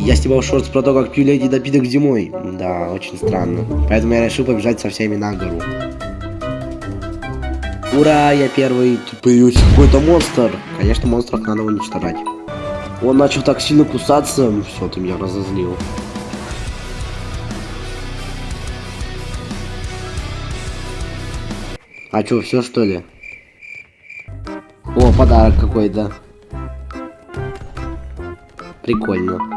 Я снимал шорт про то, как пью леди напиток зимой. Да, очень странно. Поэтому я решил побежать со всеми на гору. Ура, я первый. Тут появился какой-то монстр. Конечно, монстров надо уничтожать. Он начал так сильно кусаться. Все, ты меня разозлил. А чё, все что ли? О, подарок какой-то. Прикольно.